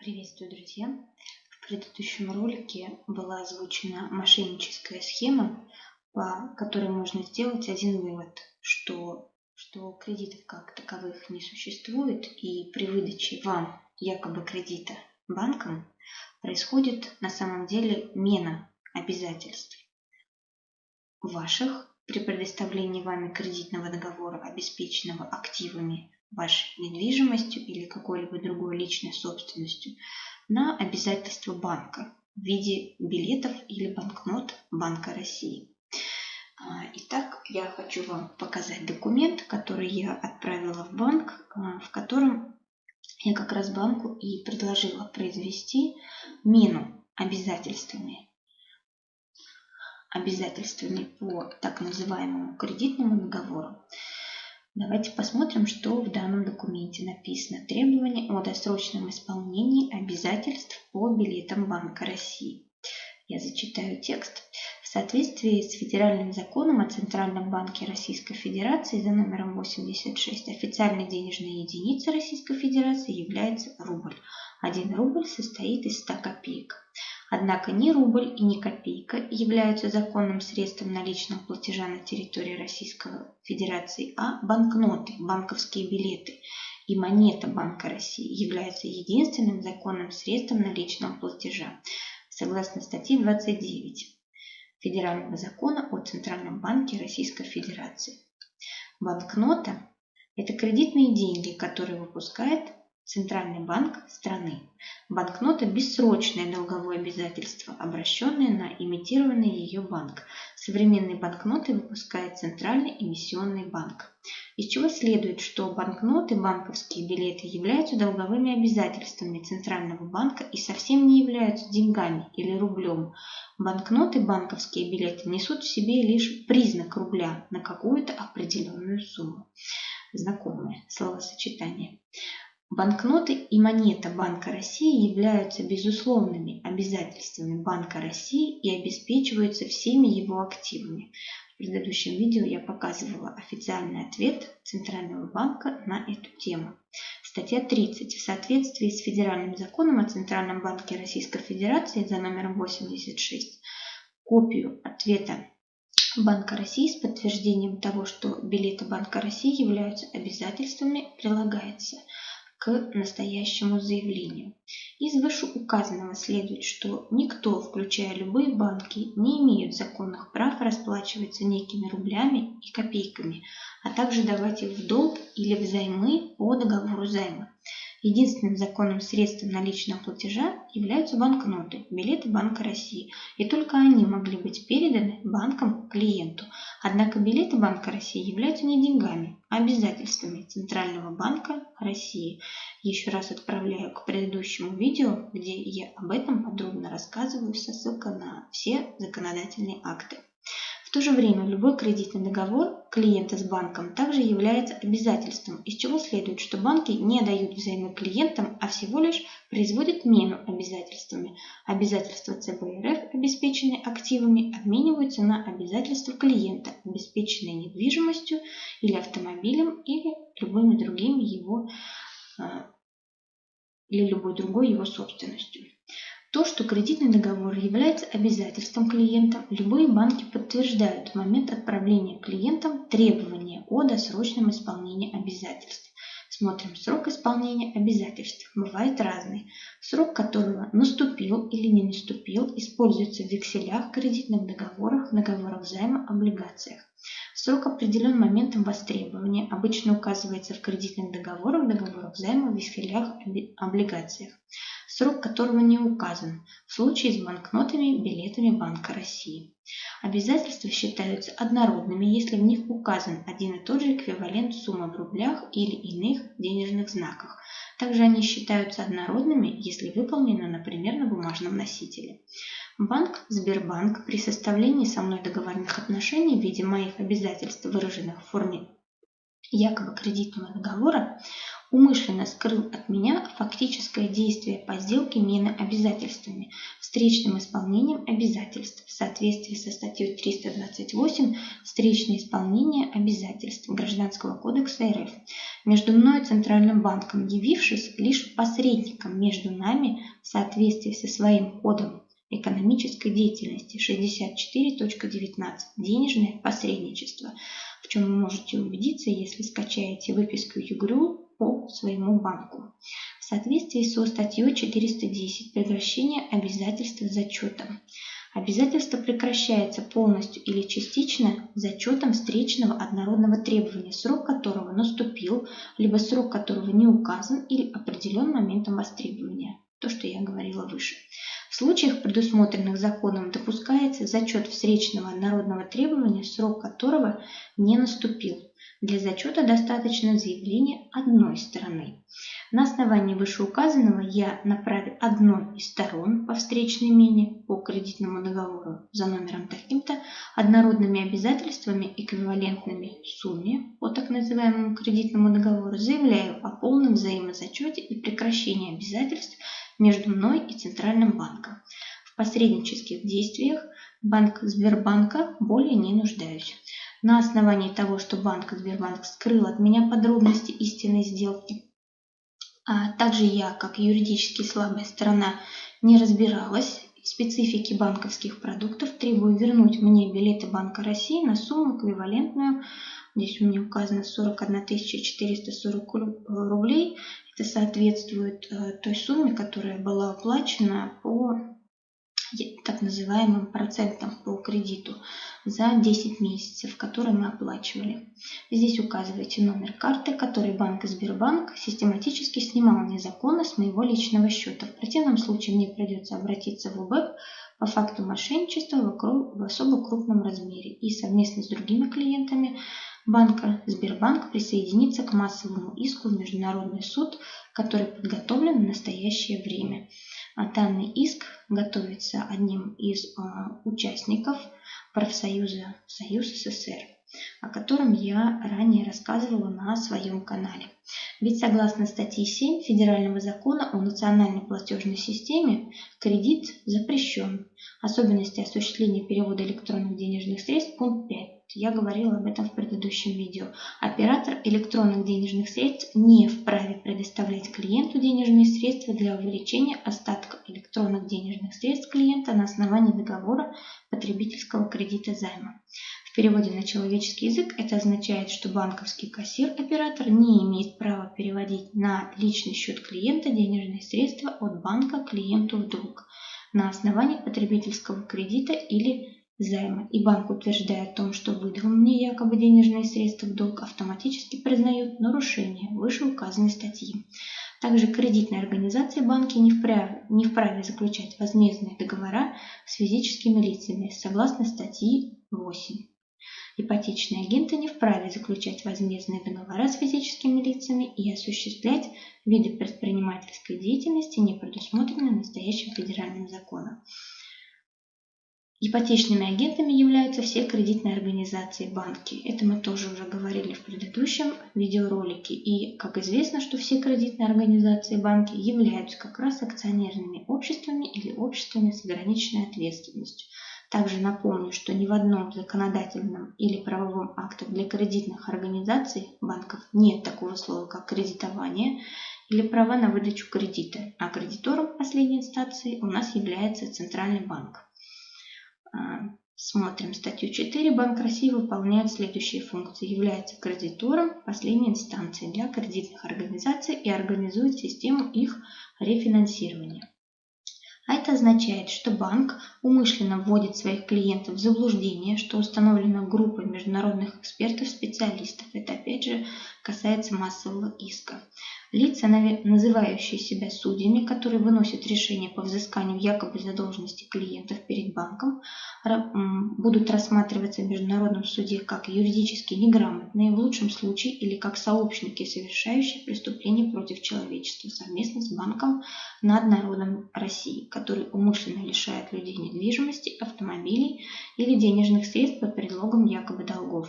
Приветствую, друзья! В предыдущем ролике была озвучена мошенническая схема, по которой можно сделать один вывод, что, что кредитов как таковых не существует, и при выдаче вам якобы кредита банком происходит на самом деле мена обязательств ваших при предоставлении вами кредитного договора, обеспеченного активами вашей недвижимостью или какой-либо другой личной собственностью на обязательства банка в виде билетов или банкнот Банка России. А, итак, я хочу вам показать документ, который я отправила в банк, а, в котором я как раз банку и предложила произвести мену обязательствами обязательствами по так называемому кредитному договору. Давайте посмотрим, что в данном документе написано. Требования о досрочном исполнении обязательств по билетам Банка России. Я зачитаю текст. В соответствии с федеральным законом о Центральном банке Российской Федерации за номером 86 официальной денежной единицей Российской Федерации является рубль. Один рубль состоит из 100 копеек. Однако ни рубль и ни копейка являются законным средством наличного платежа на территории Российской Федерации, а банкноты, банковские билеты и монета Банка России являются единственным законным средством наличного платежа, согласно статье 29 Федерального закона о Центральном банке Российской Федерации. Банкнота – это кредитные деньги, которые выпускает Центральный банк страны. Банкнота – бессрочное долговое обязательство, обращенное на имитированный ее банк. Современные банкноты выпускает Центральный эмиссионный банк. Из чего следует, что банкноты, банковские билеты являются долговыми обязательствами Центрального банка и совсем не являются деньгами или рублем. Банкноты, банковские билеты несут в себе лишь признак рубля на какую-то определенную сумму. Знакомое словосочетание. Банкноты и монета Банка России являются безусловными обязательствами Банка России и обеспечиваются всеми его активами. В предыдущем видео я показывала официальный ответ Центрального банка на эту тему. Статья 30. В соответствии с Федеральным законом о Центральном банке Российской Федерации за номером 86 копию ответа Банка России с подтверждением того, что билеты Банка России являются обязательствами, прилагается – к настоящему заявлению. Из вышеуказанного следует, что никто, включая любые банки, не имеет законных прав расплачиваться некими рублями и копейками, а также давать их в долг или взаймы по договору займа. Единственным законным средством наличного платежа являются банкноты, билеты Банка России, и только они могли быть переданы банком клиенту. Однако билеты Банка России являются не деньгами, а обязательствами Центрального банка России. Еще раз отправляю к предыдущему видео, где я об этом подробно рассказываю со ссылкой на все законодательные акты. В то же время любой кредитный договор клиента с банком также является обязательством, из чего следует, что банки не дают взаймы клиентам, а всего лишь производят мену обязательствами. Обязательства ЦБ РФ, обеспеченные активами, обмениваются на обязательства клиента, обеспеченные недвижимостью или автомобилем или любыми другими его а, или любой другой его собственностью. То, что кредитный договор является обязательством клиента, любые банки подтверждают в момент отправления клиентам требования о досрочном исполнении обязательств. Смотрим срок исполнения обязательств. Бывает разный. Срок которого наступил или не наступил, используется в векселях, кредитных договорах, договорах займа, облигациях. Срок определен моментом востребования, обычно указывается в кредитных договорах, договорах займа, векселях, облигациях срок которого не указан, в случае с банкнотами, билетами Банка России. Обязательства считаются однородными, если в них указан один и тот же эквивалент суммы в рублях или иных денежных знаках. Также они считаются однородными, если выполнены, например, на бумажном носителе. Банк Сбербанк при составлении со мной договорных отношений в виде моих обязательств, выраженных в форме якобы кредитного договора, умышленно скрыл от меня фактическое действие по сделке мены обязательствами, встречным исполнением обязательств в соответствии со статьей 328 «Встречное исполнение обязательств» Гражданского кодекса РФ, между мной и Центральным банком, явившись лишь посредником между нами в соответствии со своим кодом экономической деятельности 64.19 «Денежное посредничество», в чем вы можете убедиться, если скачаете выписку ЮГРЮ по своему банку. В соответствии со статьей 410 «Прекращение обязательств зачетом». Обязательство прекращается полностью или частично зачетом встречного однородного требования, срок которого наступил, либо срок которого не указан или определен моментом востребования. То, что я говорила выше. В случаях, предусмотренных законом, допускается зачет встречного однородного требования, срок которого не наступил. Для зачета достаточно заявления одной стороны. На основании вышеуказанного я направил одной из сторон по встречной мене по кредитному договору за номером таким-то однородными обязательствами, эквивалентными сумме по так называемому кредитному договору, заявляю о полном взаимозачете и прекращении обязательств между мной и Центральным банком. В посреднических действиях Банк Сбербанка более не нуждаюсь. На основании того, что банк Сбербанк скрыл от меня подробности истинной сделки, а также я, как юридически слабая сторона, не разбиралась в специфике банковских продуктов, требую вернуть мне билеты Банка России на сумму эквивалентную, здесь у меня указано 41 440 рублей, это соответствует э, той сумме, которая была оплачена по так называемым процентам по кредиту за 10 месяцев, которые мы оплачивали. Здесь указываете номер карты, который банк Сбербанк систематически снимал незаконно с моего личного счета. В противном случае мне придется обратиться в УБЭП по факту мошенничества в особо крупном размере и совместно с другими клиентами банка Сбербанк присоединиться к массовому иску в Международный суд, который подготовлен в настоящее время. А данный иск готовится одним из а, участников профсоюза Союз СССР, о котором я ранее рассказывала на своем канале. Ведь согласно статье 7 Федерального закона о национальной платежной системе, кредит запрещен. Особенности осуществления перевода электронных денежных средств пункт 5 я говорила об этом в предыдущем видео. Оператор электронных денежных средств не вправе предоставлять клиенту денежные средства для увеличения остатка электронных денежных средств клиента на основании договора потребительского кредита займа. В переводе на человеческий язык это означает, что банковский кассир-оператор не имеет права переводить на личный счет клиента денежные средства от банка клиенту в долг на основании потребительского кредита или займа, и банк, утверждая о том, что выдал мне якобы денежные средства в долг, автоматически признают нарушение вышеуказанной статьи. Также кредитные организации банки не вправе, не вправе заключать возмездные договора с физическими лицами согласно статьи 8. Ипотечные агенты не вправе заключать возмездные договора с физическими лицами и осуществлять виды предпринимательской деятельности, не предусмотренные настоящим федеральным законом. Ипотечными агентами являются все кредитные организации банки. Это мы тоже уже говорили в предыдущем видеоролике. И как известно, что все кредитные организации банки являются как раз акционерными обществами или обществами с ограниченной ответственностью. Также напомню, что ни в одном законодательном или правовом акте для кредитных организаций банков нет такого слова, как кредитование или права на выдачу кредита, а кредитором последней инстанции у нас является Центральный банк. Смотрим статью 4. Банк России выполняет следующие функции. Является кредитором последней инстанции для кредитных организаций и организует систему их рефинансирования. А это означает, что банк умышленно вводит своих клиентов в заблуждение, что установлена группа международных экспертов-специалистов. Это опять же касается массового иска. Лица, называющие себя судьями, которые выносят решение по взысканию якобы задолженности клиентов перед банком, будут рассматриваться в Международном суде как юридически неграмотные, в лучшем случае, или как сообщники, совершающие преступления против человечества совместно с банком над народом России, который умышленно лишает людей недвижимости, автомобилей или денежных средств под предлогом якобы долгов.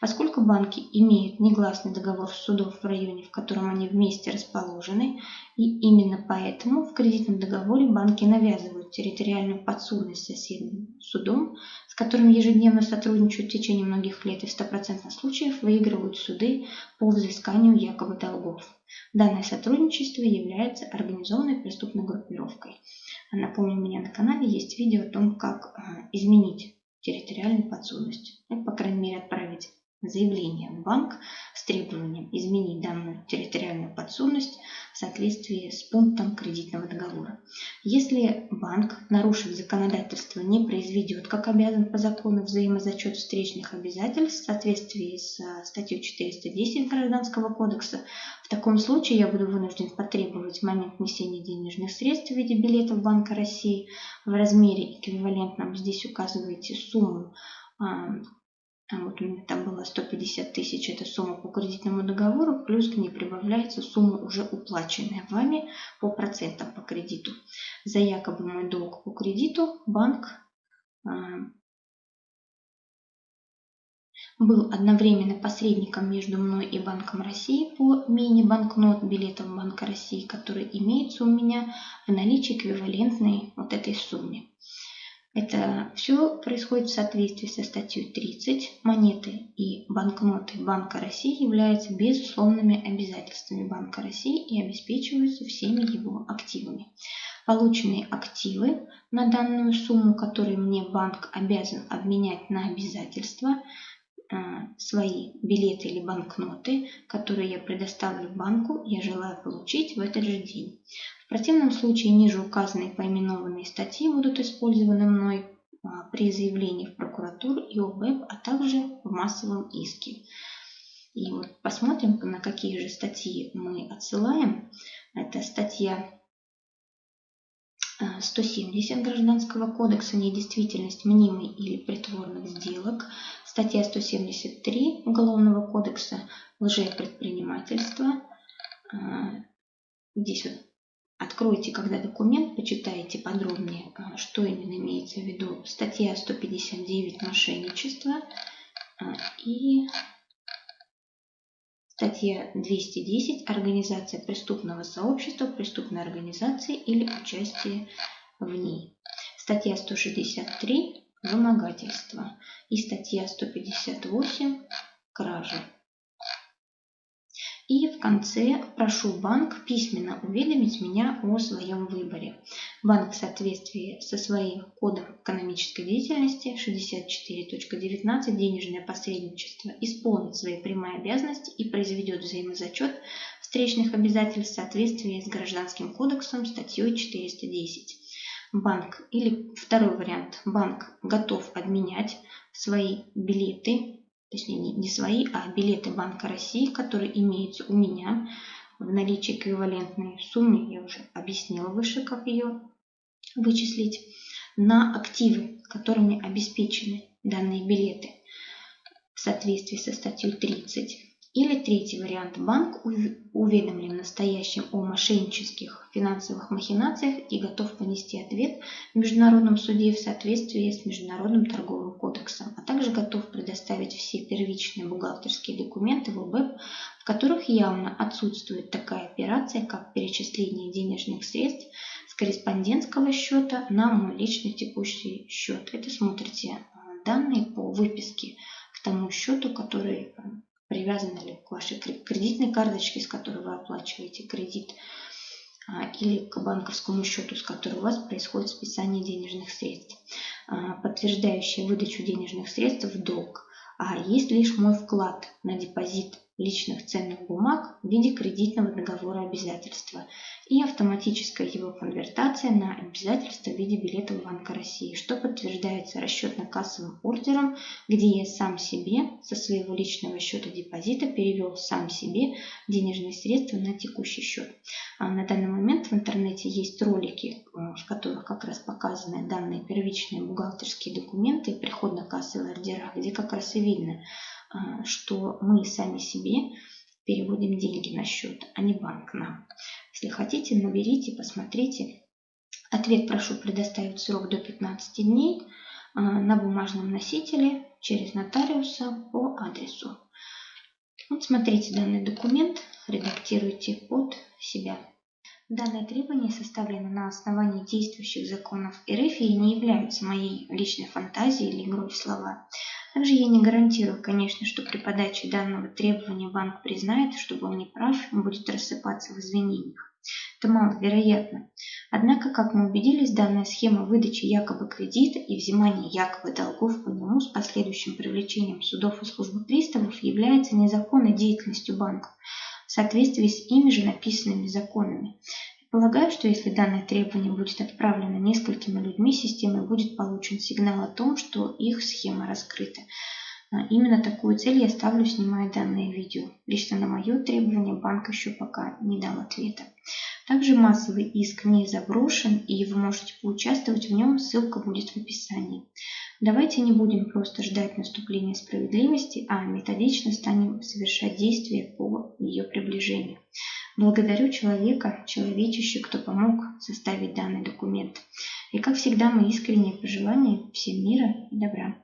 Поскольку банки имеют негласный договор с судом в районе, в котором они вместе месте расположены, и именно поэтому в кредитном договоре банки навязывают территориальную подсудность соседним судом, с которым ежедневно сотрудничают в течение многих лет и в 100% случаев выигрывают суды по взысканию якобы долгов. Данное сотрудничество является организованной преступной группировкой. Напомню, у меня на канале есть видео о том, как а, изменить территориальную подсудность. Ну, по крайней мере, отправить заявление в банк с требованием изменить данную территориальную подсудность в соответствии с пунктом кредитного договора. Если банк, нарушив законодательство, не произведет, как обязан по закону, взаимозачет встречных обязательств в соответствии с э, статьей 410 Гражданского кодекса, в таком случае я буду вынужден потребовать в момент внесения денежных средств в виде билетов Банка России в размере эквивалентном, здесь указываете сумму вот у меня там было 150 тысяч, это сумма по кредитному договору, плюс к ней прибавляется сумма уже уплаченная вами по процентам по кредиту. За якобы мой долг по кредиту банк а, был одновременно посредником между мной и Банком России по мини-банкнот билетам Банка России, которые имеются у меня в наличии эквивалентной вот этой сумме. Это все происходит в соответствии со статьей 30. Монеты и банкноты Банка России являются безусловными обязательствами Банка России и обеспечиваются всеми его активами. Полученные активы на данную сумму, которые мне банк обязан обменять на обязательства, свои билеты или банкноты, которые я предоставлю банку, я желаю получить в этот же день. В противном случае ниже указанные поименованные статьи будут использованы мной а, при заявлении в прокуратуру и ОБЭП, а также в массовом иске. И вот посмотрим, на какие же статьи мы отсылаем. Это статья 170 а, Гражданского кодекса «Недействительность мнимой или притворных сделок», статья 173 Уголовного кодекса «Лжепредпринимательство». А, здесь вот Откройте, когда документ, почитайте подробнее, а, что именно имеется в виду. Статья 159 «Мошенничество» и статья 210 «Организация преступного сообщества, преступной организации или участие в ней». Статья 163 «Вымогательство» и статья 158 «Кража». И в конце прошу банк письменно уведомить меня о своем выборе. Банк в соответствии со своим кодом экономической деятельности 64.19 денежное посредничество исполнит свои прямые обязанности и произведет взаимозачет встречных обязательств в соответствии с Гражданским кодексом статьей 410 банк или второй вариант, банк готов обменять свои билеты точнее не, не свои, а билеты Банка России, которые имеются у меня в наличии эквивалентной сумме, я уже объяснила выше, как ее вычислить, на активы, которыми обеспечены данные билеты в соответствии со статьей 30 или третий вариант. Банк уведомлен настоящим о мошеннических финансовых махинациях и готов понести ответ в Международном суде в соответствии с Международным торговым кодексом, а также готов предоставить все первичные бухгалтерские документы в ОБЭП, в которых явно отсутствует такая операция, как перечисление денежных средств с корреспондентского счета на мой личный текущий счет. Это смотрите э, данные по выписке к тому счету, который привязаны ли к вашей кредитной карточке, с которой вы оплачиваете кредит, а, или к банковскому счету, с которого у вас происходит списание денежных средств, а, подтверждающие выдачу денежных средств в долг. А есть лишь мой вклад на депозит личных ценных бумаг в виде кредитного договора обязательства и автоматическая его конвертация на обязательство в виде билетов Банка России, что подтверждается расчетно-кассовым ордером, где я сам себе со своего личного счета депозита перевел сам себе денежные средства на текущий счет. А на данный момент в интернете есть ролики, э, в которых как раз показаны данные первичные бухгалтерские документы и приходно-кассовые ордера, где как раз и видно, что мы сами себе переводим деньги на счет, а не банк нам. Если хотите, наберите, посмотрите. Ответ прошу предоставить срок до 15 дней а, на бумажном носителе через нотариуса по адресу. Вот смотрите данный документ. редактируйте под себя. Данное требование составлено на основании действующих законов РФ и не являются моей личной фантазией или игрой в слова. Также я не гарантирую, конечно, что при подаче данного требования банк признает, что был неправ и будет рассыпаться в извинениях. Это маловероятно. Однако, как мы убедились, данная схема выдачи якобы кредита и взимания якобы долгов по нему с последующим привлечением судов и службы приставов является незаконной деятельностью банков в соответствии с ими же написанными законами. Полагаю, что если данное требование будет отправлено несколькими людьми, системой будет получен сигнал о том, что их схема раскрыта. А, именно такую цель я ставлю, снимая данное видео. Лично на мое требование банк еще пока не дал ответа. Также массовый иск не заброшен, и вы можете поучаствовать в нем, ссылка будет в описании. Давайте не будем просто ждать наступления справедливости, а методично станем совершать действия по ее приближению. Благодарю человека, человечище, кто помог составить данный документ. И как всегда, мои искренние пожелания всем мира и добра.